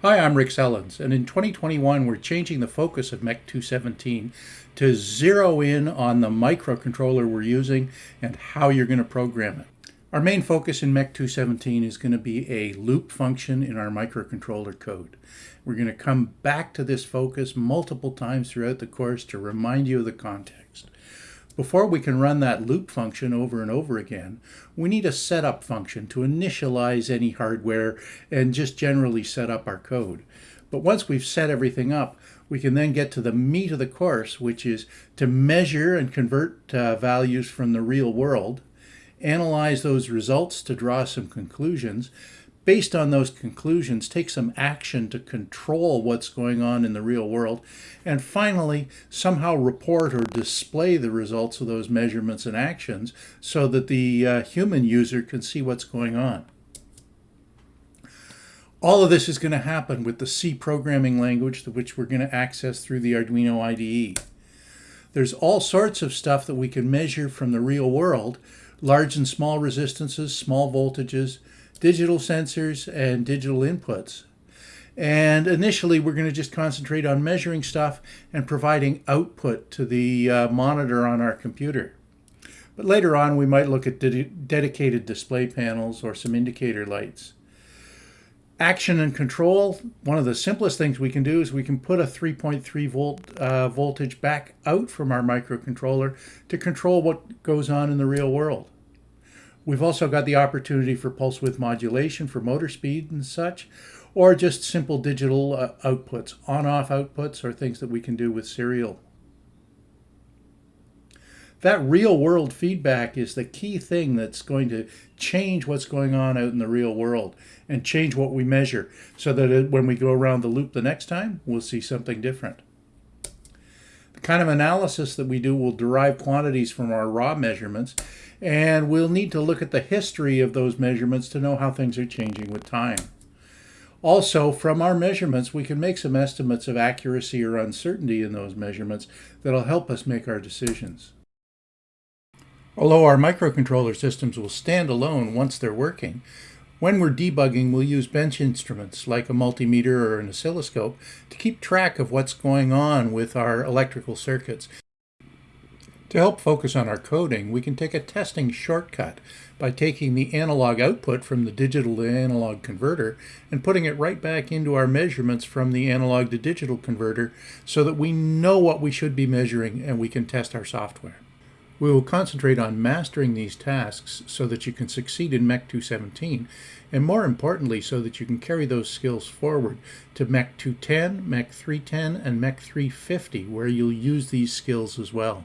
Hi, I'm Rick Sellens, and in 2021 we're changing the focus of MEC 217 to zero in on the microcontroller we're using and how you're going to program it. Our main focus in MEC 217 is going to be a loop function in our microcontroller code. We're going to come back to this focus multiple times throughout the course to remind you of the context. Before we can run that loop function over and over again, we need a setup function to initialize any hardware and just generally set up our code. But once we've set everything up, we can then get to the meat of the course, which is to measure and convert uh, values from the real world, analyze those results to draw some conclusions, based on those conclusions, take some action to control what's going on in the real world, and finally, somehow report or display the results of those measurements and actions so that the uh, human user can see what's going on. All of this is going to happen with the C programming language, which we're going to access through the Arduino IDE. There's all sorts of stuff that we can measure from the real world, large and small resistances, small voltages, digital sensors, and digital inputs. And initially, we're going to just concentrate on measuring stuff and providing output to the uh, monitor on our computer. But later on, we might look at de dedicated display panels or some indicator lights. Action and control, one of the simplest things we can do is we can put a 3.3 volt uh, voltage back out from our microcontroller to control what goes on in the real world. We've also got the opportunity for pulse width modulation for motor speed and such, or just simple digital uh, outputs, on-off outputs, or things that we can do with serial. That real world feedback is the key thing that's going to change what's going on out in the real world and change what we measure so that when we go around the loop the next time, we'll see something different. Kind of analysis that we do will derive quantities from our raw measurements and we'll need to look at the history of those measurements to know how things are changing with time. Also, from our measurements, we can make some estimates of accuracy or uncertainty in those measurements that'll help us make our decisions. Although our microcontroller systems will stand alone once they're working, when we're debugging, we'll use bench instruments like a multimeter or an oscilloscope to keep track of what's going on with our electrical circuits to help focus on our coding, we can take a testing shortcut by taking the analog output from the digital to analog converter and putting it right back into our measurements from the analog to digital converter so that we know what we should be measuring and we can test our software. We will concentrate on mastering these tasks so that you can succeed in MEC 217 and more importantly so that you can carry those skills forward to MEC 210, MEC 310, and MEC 350 where you'll use these skills as well.